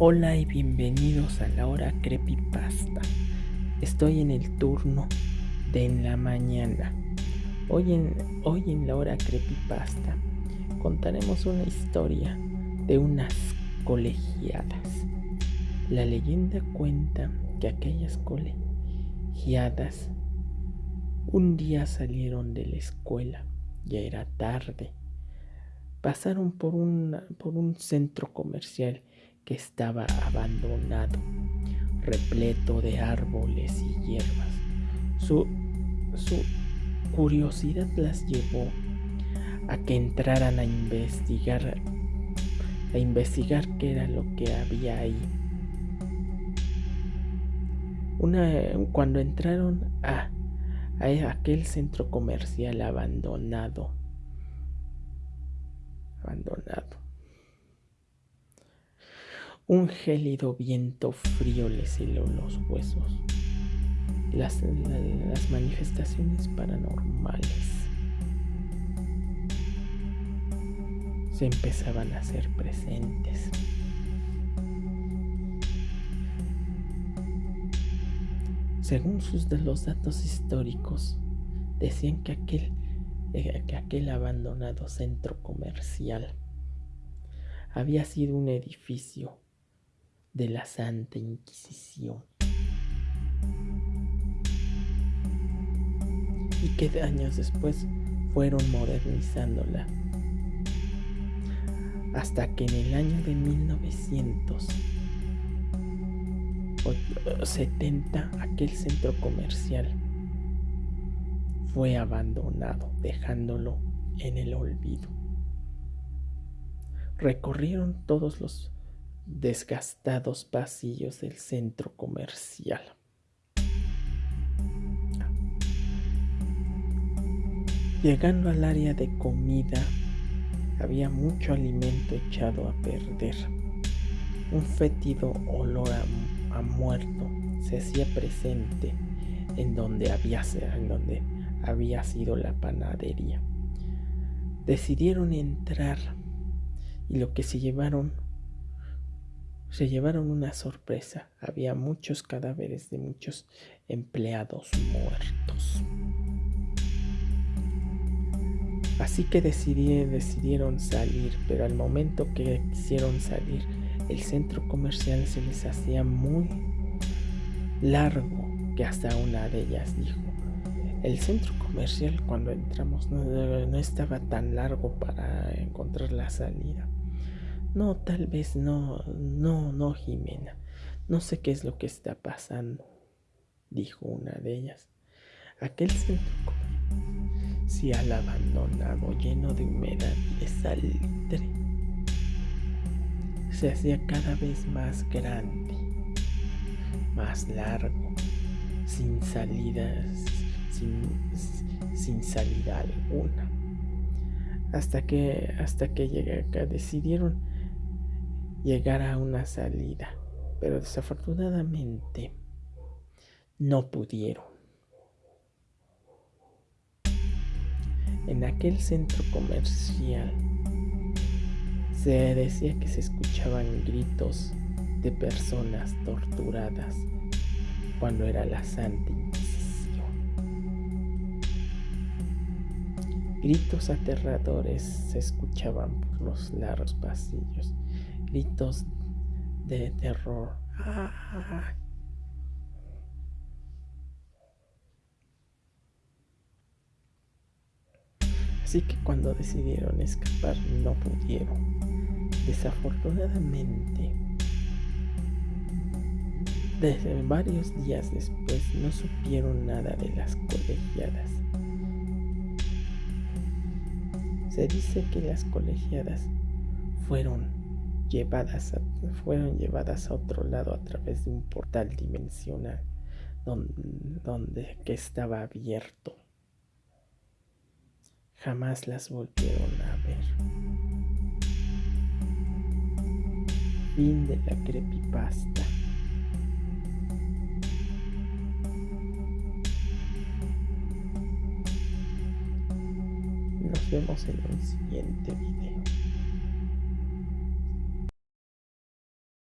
Hola y bienvenidos a la hora creepypasta. Estoy en el turno de en la mañana. Hoy en, hoy en la hora creepypasta contaremos una historia de unas colegiadas. La leyenda cuenta que aquellas colegiadas un día salieron de la escuela, ya era tarde. Pasaron por, por un centro comercial que estaba abandonado, repleto de árboles y hierbas. Su, su curiosidad las llevó a que entraran a investigar, a investigar qué era lo que había ahí. Una, cuando entraron a, a aquel centro comercial abandonado, abandonado, un gélido viento frío les heló los huesos. Las, manifestaciones paranormales se empezaban a hacer presentes. Según sus de los datos históricos, decían que aquel, eh, que aquel abandonado centro comercial había sido un edificio de la Santa Inquisición. Y que años después fueron modernizándola. Hasta que en el año de 1970 aquel centro comercial fue abandonado, dejándolo en el olvido. Recorrieron todos los desgastados pasillos del centro comercial. Llegando al área de comida, había mucho alimento echado a perder. Un fétido olor a, muerto se hacía presente en donde había, en donde había sido la panadería. Decidieron entrar y lo que se llevaron se llevaron una sorpresa. Había muchos cadáveres de muchos empleados muertos. Así que decidieron salir, pero al momento que quisieron salir, el centro comercial se les hacía muy largo, que hasta una de ellas dijo, el centro comercial cuando entramos no, no estaba tan largo para encontrar la salida. No, tal vez no, no, no, Jimena. No sé qué es lo que está pasando, dijo una de ellas. Aquel centro si al abandonado, lleno de humedad y de salitre, se hacía cada vez más grande, más largo, sin salidas, sin, sin salida alguna. Hasta que, hasta que llegué acá, decidieron llegar a una salida, pero desafortunadamente no pudieron. En aquel centro comercial se decía que se escuchaban gritos de personas torturadas cuando era la Santa Inquisición. Gritos aterradores se escuchaban por los largos pasillos gritos de terror. Así que cuando decidieron escapar no pudieron. Desafortunadamente, desde varios días después no supieron nada de las colegiadas. Se dice que las colegiadas fueron fueron llevadas a otro lado a través de un portal dimensional donde, que estaba abierto. Jamás las volvieron a ver. Fin de la creepypasta. Nos vemos en un siguiente video.